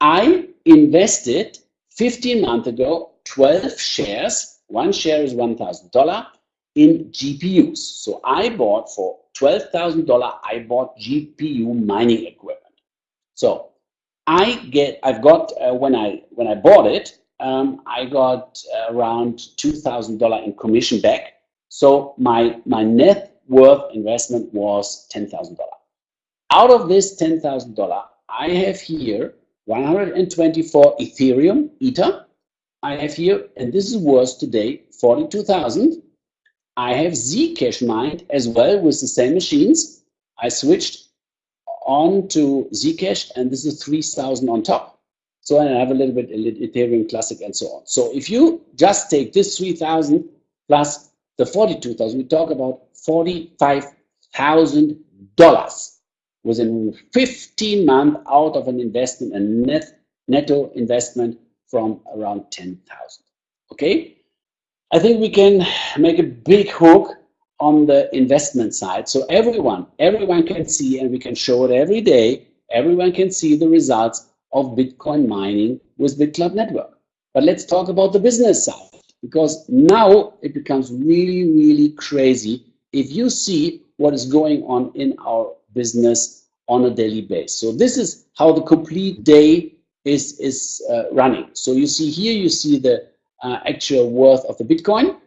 I invested 15 months ago 12 shares. One share is $1,000 in GPUs. So I bought for $12,000, I bought GPU mining equipment. So I get, I've got, uh, when I when I bought it, um, I got around $2,000 in commission back. So my, my net worth investment was $10,000. Out of this $10,000, I have here 124 Ethereum, Ether. I have here, and this is worth today, 42,000. I have Zcash mined as well with the same machines. I switched on to Zcash and this is 3,000 on top. So I have a little bit Ethereum Classic and so on. So if you just take this 3,000 plus the 42,000, we talk about $45,000 within 15 months out of an investment, a net netto investment from around 10,000. Okay, I think we can make a big hook on the investment side. So everyone, everyone can see, and we can show it every day. Everyone can see the results of Bitcoin mining with BitClub Network. But let's talk about the business side because now it becomes really, really crazy if you see what is going on in our business on a daily basis. So this is how the complete day is, is uh, running. So you see here, you see the uh, actual worth of the Bitcoin.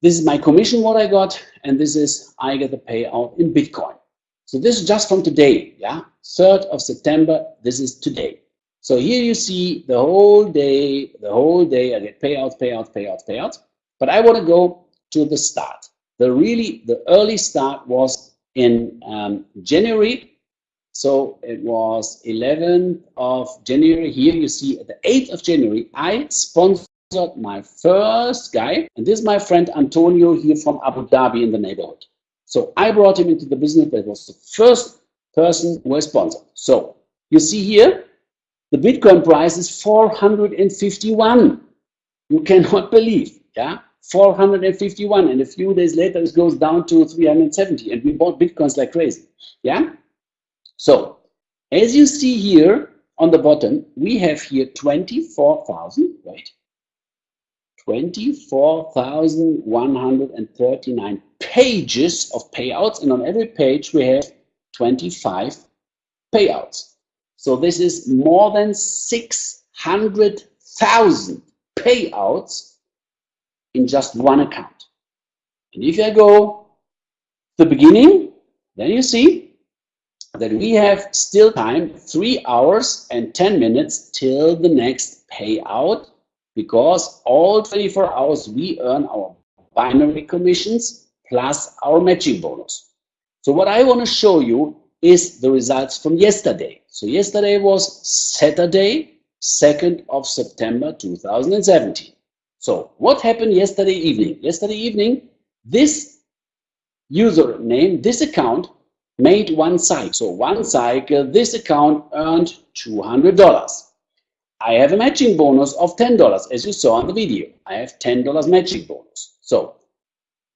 This is my commission, what I got, and this is I get the payout in Bitcoin. So this is just from today, yeah? 3rd of September, this is today. So here you see the whole day, the whole day, I get payout, payout, payout, payout. But I want to go to the start. The really, the early start was in um, January. So it was 11th of January. Here you see the 8th of January, I sponsored my first guy. And this is my friend Antonio here from Abu Dhabi in the neighborhood. So I brought him into the business. That was the first person who was sponsored. So you see here, the Bitcoin price is 451. You cannot <laughs> believe, yeah? 451 and a few days later it goes down to 370 and we bought bitcoins like crazy yeah so as you see here on the bottom we have here 24,000 wait 24,139 pages of payouts and on every page we have 25 payouts so this is more than 600,000 payouts in just one account. And if I go to the beginning, then you see that we have still time, three hours and 10 minutes till the next payout because all 24 hours we earn our binary commissions plus our matching bonus. So what I want to show you is the results from yesterday. So yesterday was Saturday, 2nd of September 2017. So what happened yesterday evening? Yesterday evening, this username, this account made one cycle. So one cycle, uh, this account earned $200. I have a matching bonus of $10, as you saw on the video. I have $10 matching bonus. So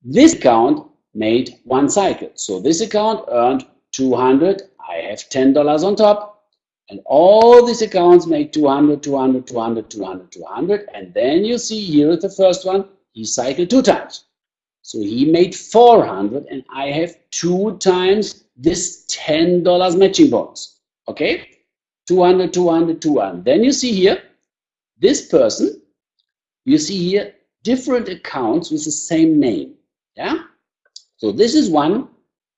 this account made one cycle. So this account earned 200. I have $10 on top. And all these accounts make 200, 200, 200, 200, 200. And then you see here the first one, he cycled two times. So he made 400 and I have two times this $10 matching bonus. Okay? 200, 200, 200. Then you see here, this person, you see here different accounts with the same name. Yeah? So this is one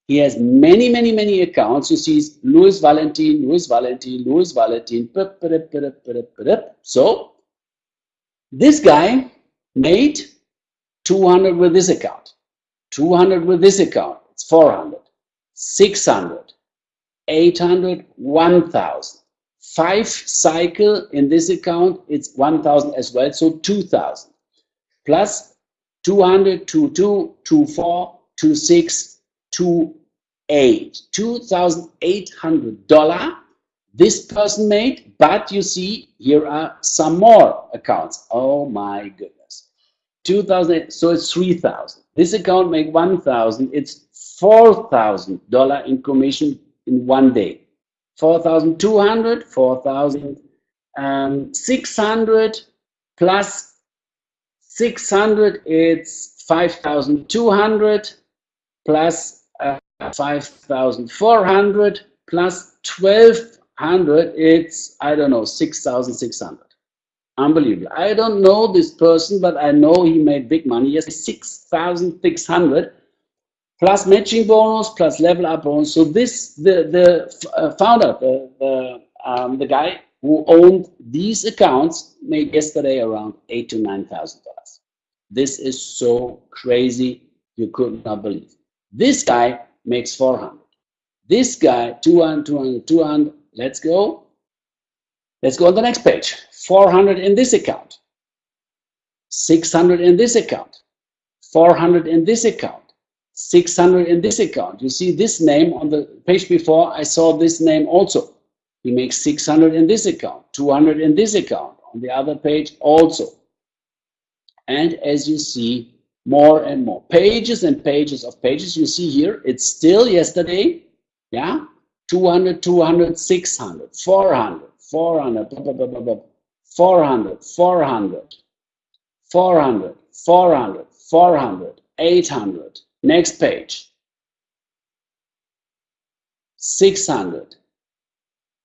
he has many, many, many accounts. You see Louis Valentin, Louis Valentin, Louis Valentin. So this guy made 200 with this account, 200 with this account, it's 400, 600, 800, 1000. Five cycle in this account, it's 1000 as well, so 2000. Plus 200, 22, 24, 26, to eight, $2,800 this person made, but you see here are some more accounts. Oh my goodness. 2000, so it's 3,000. This account make 1,000. It's $4,000 in commission in one day. 4,200, 4,600 plus 600, it's 5,200 plus uh, 5,400 plus 1,200, it's, I don't know, 6,600. Unbelievable. I don't know this person, but I know he made big money. Yes, 6,600 plus matching bonus plus level up bonus. So this, the, the uh, founder, the, the, um, the guy who owned these accounts made yesterday around eight to $9,000. This is so crazy. You could not believe. This guy makes 400. This guy, 200, 200, 200. Let's go. Let's go on the next page. 400 in this account. 600 in this account. 400 in this account. 600 in this account. You see this name on the page before, I saw this name also. He makes 600 in this account, 200 in this account, on the other page also. And as you see, more and more pages and pages of pages. You see here, it's still yesterday, yeah, 200, 200, 600, 400, 400, blah, blah, blah, blah, blah, 400, 400, 400, 400, 400, 800, Next page. 600.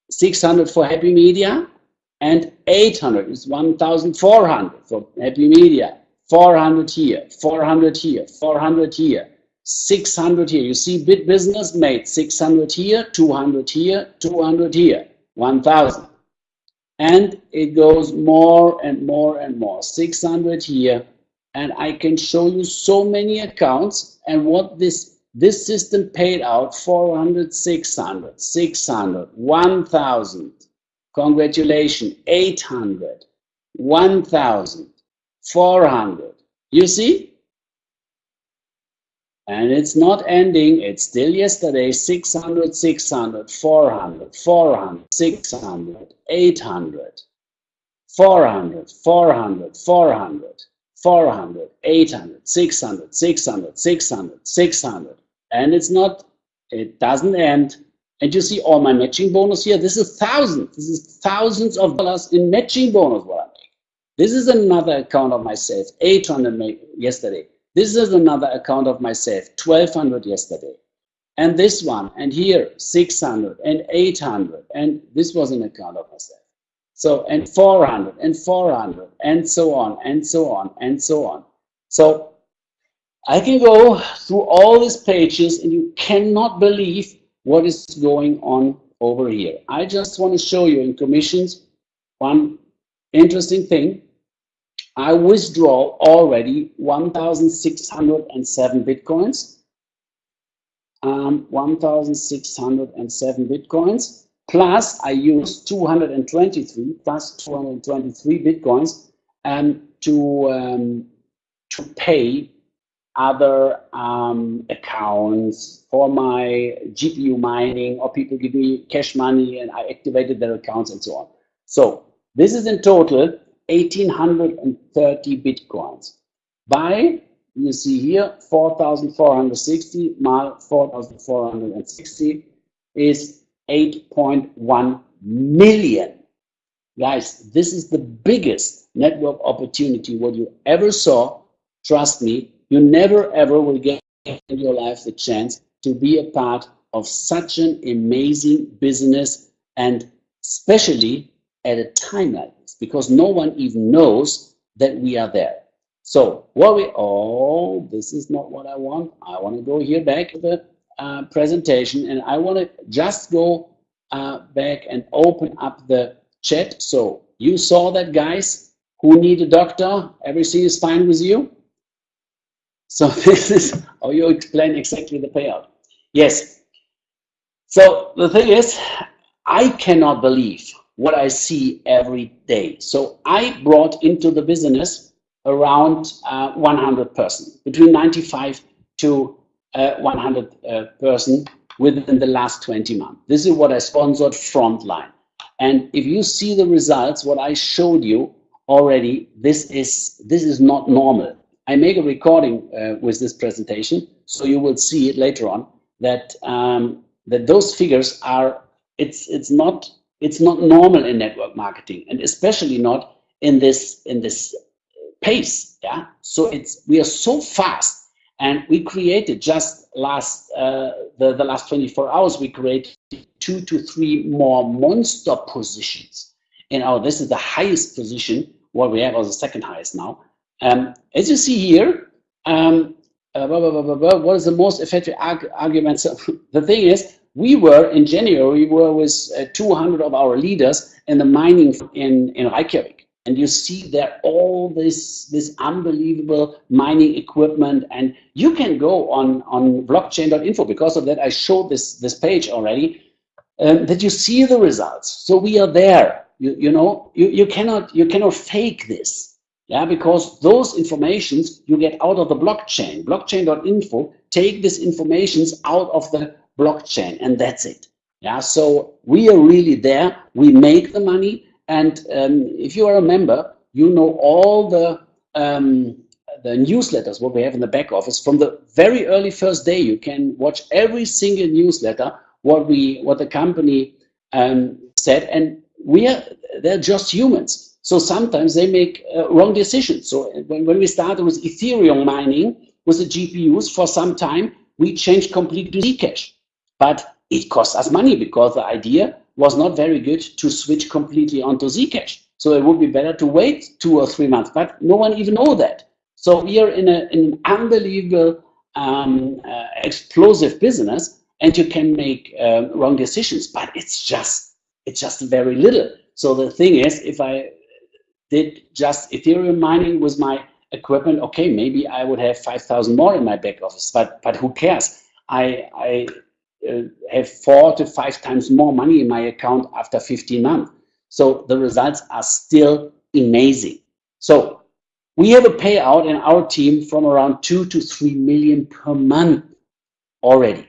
600 for Happy Media and 800 is 1,400 for Happy Media. 400 here, 400 here, 400 here, 600 here. You see bit business made 600 here, 200 here, 200 here, 1,000. And it goes more and more and more. 600 here, and I can show you so many accounts and what this this system paid out 400 600 600 1000 congratulations 800 1000 400 you see? And it's not ending it's still yesterday 600 600 400 400 600 800 400 400 400 400, 800, 600, 600, 600, 600. And it's not, it doesn't end. And you see all my matching bonus here. This is thousands. This is thousands of dollars in matching bonus what I make. This is another account of myself, 800 yesterday. This is another account of myself, 1200 yesterday. And this one, and here, 600 and 800. And this was an account of myself. So, and 400 and 400 and so on and so on and so on. So I can go through all these pages and you cannot believe what is going on over here. I just want to show you in commissions one interesting thing. I withdraw already 1,607 Bitcoins. Um, 1,607 Bitcoins. Plus, I use 223 plus 223 bitcoins um, to um, to pay other um, accounts for my GPU mining, or people give me cash money and I activated their accounts and so on. So this is in total 1830 bitcoins. By you see here 4,460 mal 4,460 is 8.1 million. Guys, this is the biggest network opportunity what you ever saw. Trust me, you never ever will get in your life the chance to be a part of such an amazing business and especially at a time like this because no one even knows that we are there. So what we, oh, this is not what I want. I want to go here back to the uh, presentation and I want to just go uh, back and open up the chat. So you saw that guys who need a doctor, everything is fine with you? So <laughs> this is how you explain exactly the payout. Yes. So the thing is, I cannot believe what I see every day. So I brought into the business around uh, 100 person, between 95 to 100 uh, person within the last 20 months. This is what I sponsored Frontline. And if you see the results, what I showed you already, this is, this is not normal. I make a recording uh, with this presentation, so you will see it later on that um, that those figures are it's it's not it's not normal in network marketing, and especially not in this in this pace. Yeah, so it's we are so fast, and we created just last uh, the the last 24 hours we created two to three more monster positions in our. This is the highest position what we have, or the second highest now. Um, as you see here, um, uh, blah, blah, blah, what is the most effective arg argument? So <laughs> the thing is, we were in January, we were with uh, 200 of our leaders in the mining in, in Reykjavik. And you see there all this, this unbelievable mining equipment. And you can go on, on blockchain.info. Because of that, I showed this, this page already, um, that you see the results. So we are there. You, you know, you, you, cannot, you cannot fake this. Yeah, because those informations you get out of the blockchain. Blockchain.info take this informations out of the blockchain and that's it. Yeah, so we are really there. We make the money. And um, if you are a member, you know all the um, the newsletters what we have in the back office from the very early first day. You can watch every single newsletter what we what the company um, said, and we are they're just humans. So sometimes they make uh, wrong decisions. So when, when we started with Ethereum mining with the GPUs for some time, we changed completely Zcash. But it cost us money because the idea was not very good to switch completely onto Zcash. So it would be better to wait two or three months, but no one even know that. So we are in, a, in an unbelievable um, uh, explosive business and you can make um, wrong decisions, but it's just, it's just very little. So the thing is, if I did just Ethereum mining with my equipment, okay, maybe I would have 5,000 more in my back office, but, but who cares? I, I uh, have four to five times more money in my account after 15 months. So the results are still amazing. So we have a payout in our team from around two to three million per month already.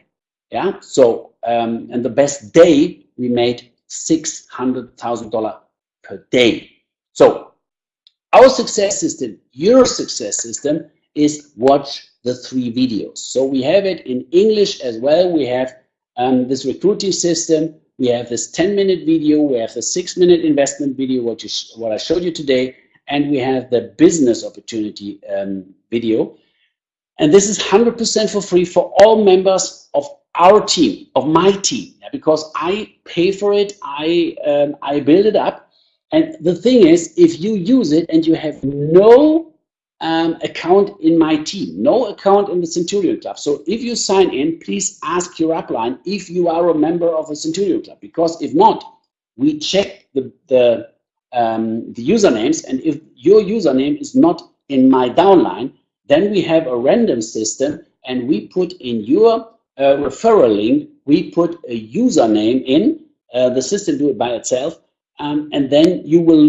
Yeah. So um, and the best day we made six hundred thousand dollar per day. So our success system, your success system, is watch the three videos. So we have it in English as well. We have um, this recruiting system. We have this 10 minute video. We have the six minute investment video, what, you what I showed you today. And we have the business opportunity um, video. And this is 100% for free for all members of our team, of my team, because I pay for it, I, um, I build it up. And the thing is, if you use it and you have no um, account in my team, no account in the Centurion Club. So if you sign in, please ask your upline if you are a member of a Centurion Club, because if not, we check the, the, um, the usernames, and if your username is not in my downline, then we have a random system, and we put in your uh, referral link, we put a username in, uh, the system do it by itself, um, and then you will,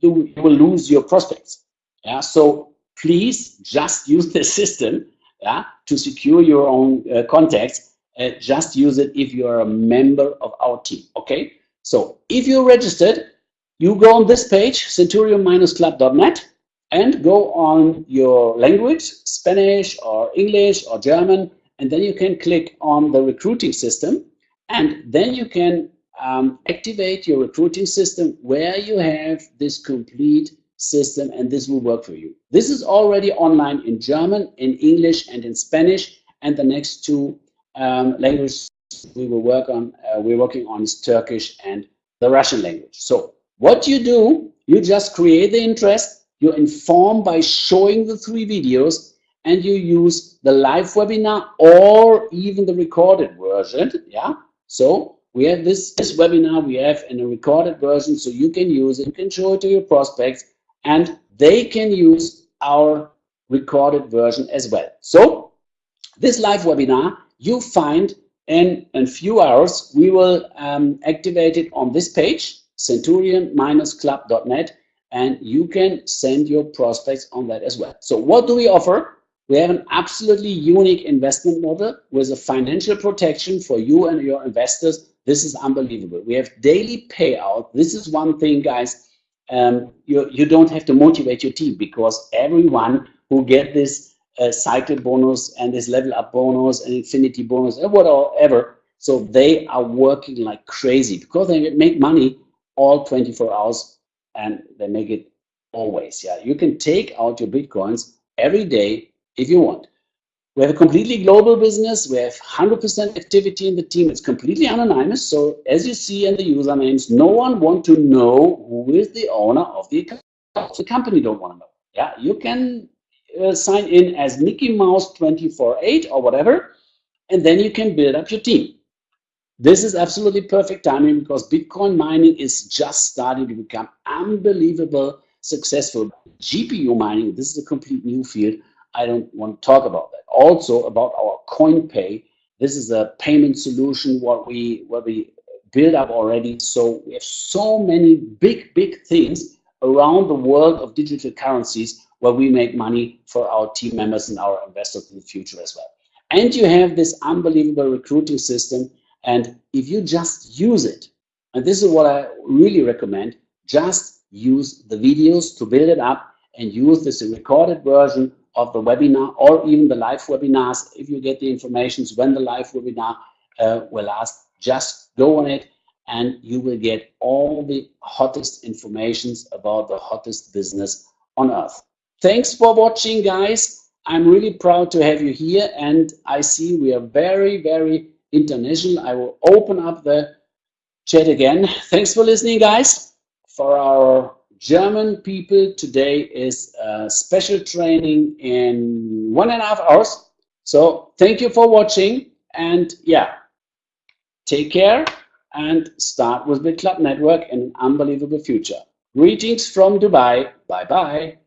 you will lose your prospects. Yeah, so please just use the system yeah, to secure your own uh, contacts. Uh, just use it if you are a member of our team, okay? So if you're registered, you go on this page, centurion-club.net, and go on your language, Spanish or English or German, and then you can click on the recruiting system, and then you can um, activate your recruiting system where you have this complete system and this will work for you. This is already online in German, in English and in Spanish and the next two um, languages we will work on, uh, we're working on is Turkish and the Russian language. So what you do, you just create the interest, you inform by showing the three videos and you use the live webinar or even the recorded version. Yeah. So we have this, this webinar we have in a recorded version so you can use it, you can show it to your prospects and they can use our recorded version as well. So this live webinar you find in a few hours. We will um, activate it on this page, centurion-club.net, and you can send your prospects on that as well. So what do we offer? We have an absolutely unique investment model with a financial protection for you and your investors. This is unbelievable. We have daily payout. This is one thing, guys, um, you, you don't have to motivate your team because everyone who get this uh, cycle bonus and this level up bonus and infinity bonus and whatever. So they are working like crazy because they make money all 24 hours and they make it always. Yeah, you can take out your bitcoins every day if you want. We have a completely global business. We have 100% activity in the team. It's completely anonymous. So as you see in the usernames, no one want to know who is the owner of the account. The company don't want to know. Yeah, you can uh, sign in as Mickey Mouse 24/8 or whatever, and then you can build up your team. This is absolutely perfect timing because Bitcoin mining is just starting to become unbelievable successful. GPU mining, this is a complete new field. I don't want to talk about that. Also about our CoinPay. This is a payment solution what we what we build up already. So we have so many big, big things around the world of digital currencies where we make money for our team members and our investors in the future as well. And you have this unbelievable recruiting system. And if you just use it, and this is what I really recommend, just use the videos to build it up and use this recorded version of the webinar or even the live webinars. If you get the informations when the live webinar uh, will last just go on it and you will get all the hottest informations about the hottest business on earth. Thanks for watching guys. I'm really proud to have you here and i see we are very very international. I will open up the chat again. Thanks for listening guys for our German people today is a special training in one and a half hours. So thank you for watching and yeah, take care and start with BitClub Network and an unbelievable future. Greetings from Dubai. Bye bye.